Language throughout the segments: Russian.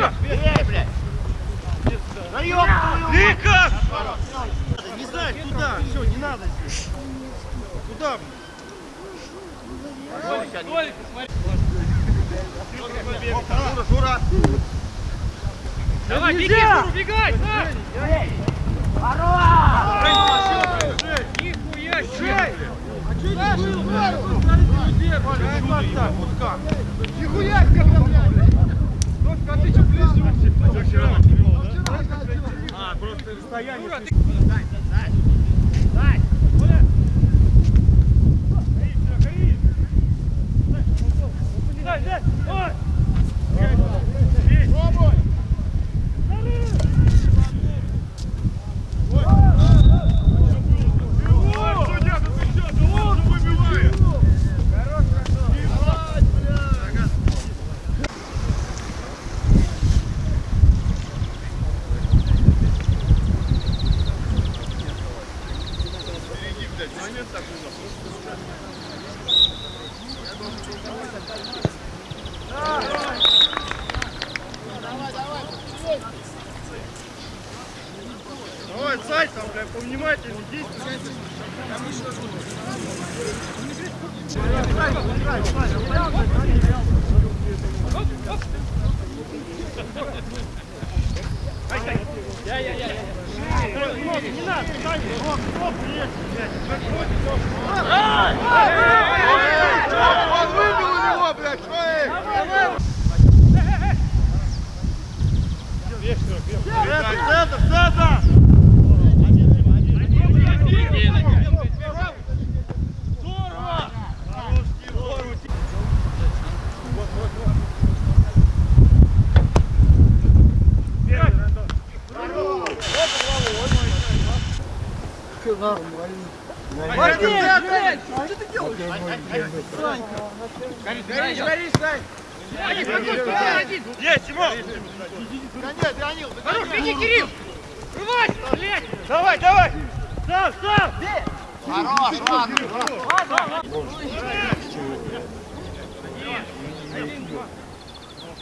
Бей, блядь! Лика! Не знаю, туда! Все, не надо здесь! Куда, блядь? Толик, смотри! Жура, Жура! Давай, беги, Жура, бегай! Ура! Нихуя себе! А что это было? Смотрите, людей! Нихуя, как-то, блядь! Войди, блядь! Что ты делаешь? Гори, гори, Сань! Один, один, один! Есть, Тимон! Да нет, Леонил, Хорош, беги, Кирилл! Рвай! Блядь! Давай, давай! Сам, сам! Хорош, ладно.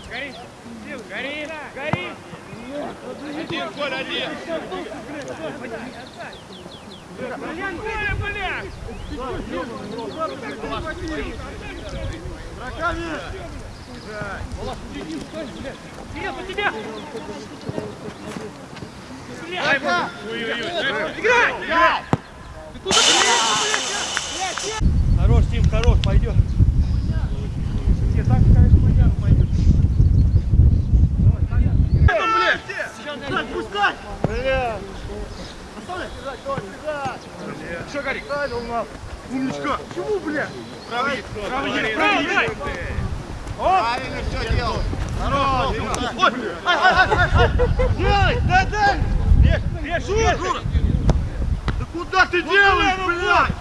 Гори! Гори! Гори! Один, Коль, один! Хорош, Тим, хорош, пойдет. Не, так, конечно, понятно пойдет. Там, блядь! Так, пускай! Бля! Оставляй! Что, Ставил нас! Умничка! Чему, бля? Правый, правый, Правый, правый! правый! Правильно все делал. Ай! Делай! Дай! Режь, режь, Жура, Жура! Да куда ты делаешь, блядь?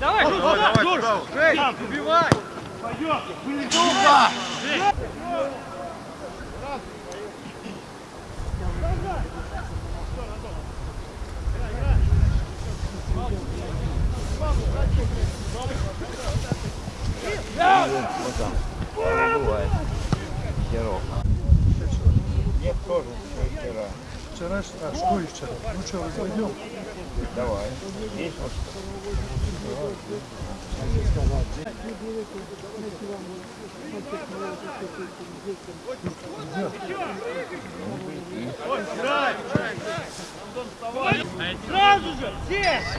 Давай, Жур, Давай, Жур! Жень, убивай. Сука! Нет, тоже вчера. Вчера, а что вчера? Ну что, возьмем? Сразу же! Здесь!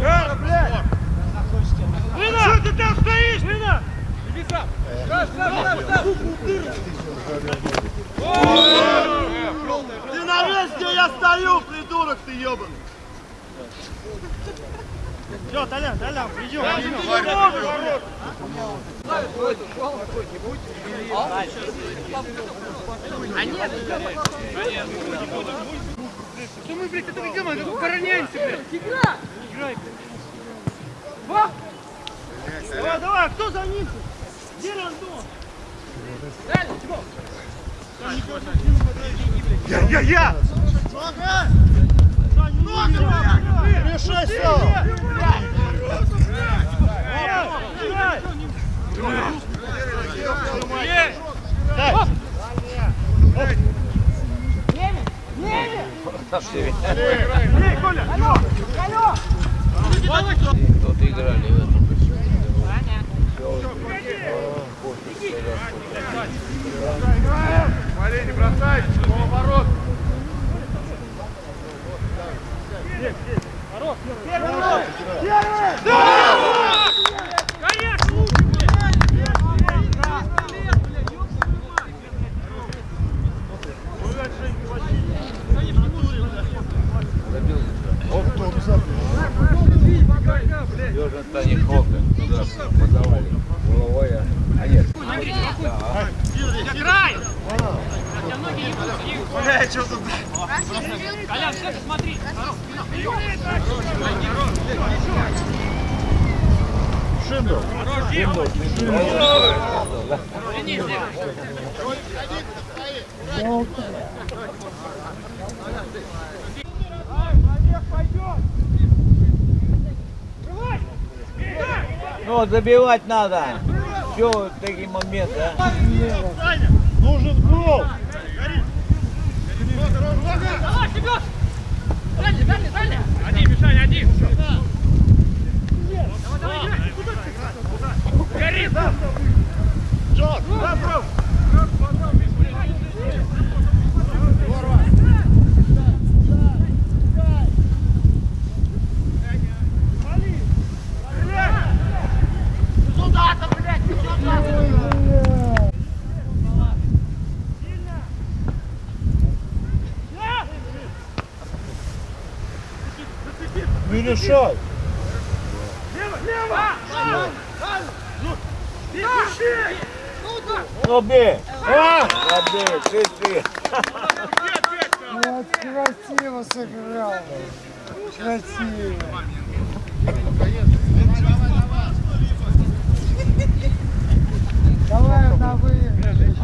Жара, блядь. Лина! Что ты там стоишь? Лина! Иди сам! Ты на месте, где я стою, придурок ты ебаный. Все, Толян, Толян, идем, Что мы, блядь, это делаем? Как укороняемся, блядь? Игра! Играй, блядь. Ва! Давай, давай, кто за ним? Где Рандон? Я, я, я. Решайся! Тут играли в этом. Смотри, не бросай, поворот. Конечно! Южный Таня Хока. Туда подавали. Головой, а- а нет. Играй! Хотя многие не будут не Бля, что тут? Колян, все, смотри! Шиндл. Верни, сделай! Ну, вот забивать надо. Все, такие моменты, а? Нужен гол. Давай, Семен! Дальше, дальше, дальше! Один, Мишаня, один! Давай, давай, играй! Гори! Джон, да, бро. Не решай. Ну, бей! А! Забей, ты, ты. Вот красиво сыграл. Красиво. Давай на выигрыш.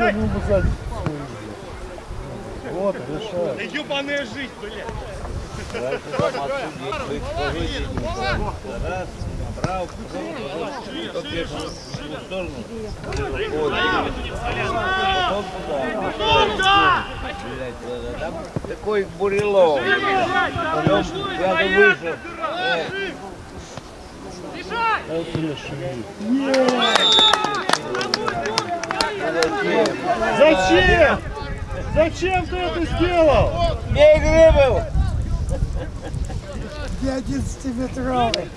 Дай. Вот, решай. Ебаная жизнь, блядь! Раз, право, такой бурелом. Потом куда-то вышел. Э, реши. Зачем? Зачем? Ты это сделал? Бей Грибов! Я 11-метровый.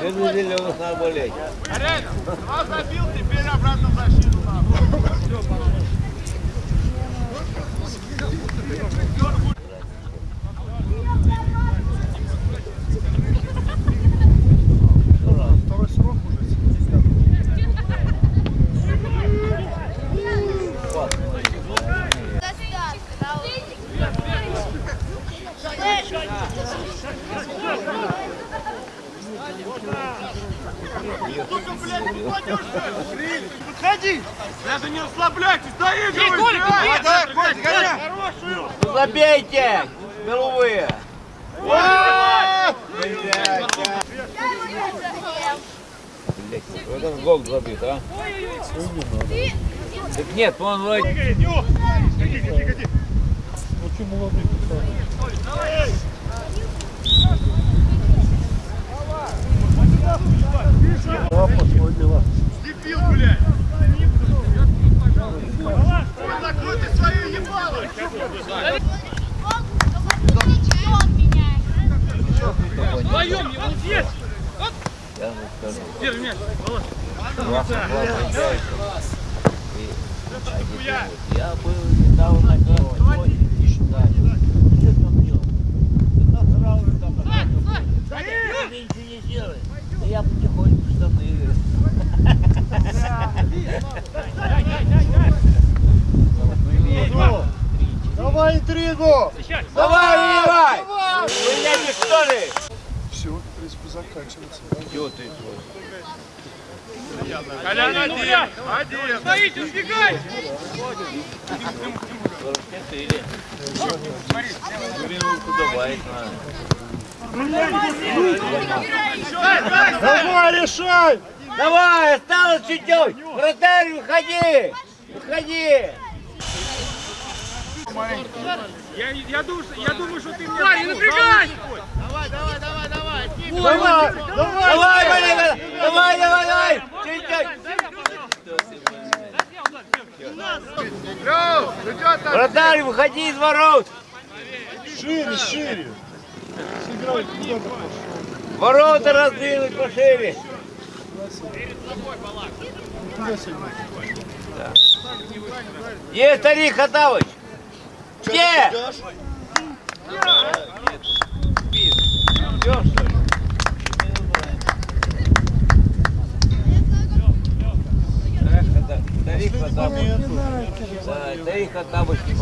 Ты на зеленых надо болеть. А забил, теперь обратно в защиту надо. Второй гол забит, а? Так нет, он вроде... Ну свой дела. Дебил, блядь! Закройте свою ебало! Вдвоем его здесь! Я же скажу. Держи мяч, Володь. Я был недавно и считаю. Что там делал? Да сразу же там Ты ничего не. Да я потихоньку штаны. Давай интригу! Давай, Ивай! Вы что ли? Все, в принципе, заканчивается. Чего ты Колян один! Один! Стоите, сбегай! 44. Минутку добавить надо. Давай, решай! Давай, осталось чуть-чуть. Вратарь, выходи. Выходи. Я, я, думаю, что, я думаю, что ты мне... Парень, напрягай! Давай, давай! Давай, Валера, давай, давай, давай. Чуть-чуть. Лёв, ну Вратарь, выходи из ворот. Шире, шире! Ворота раздвинуть пошире. Сильно. Где старик Хатавыч? Где? Ждёшь, что ли? Так, Хата- Старик Хатавыч. Да, старик Хатавыч не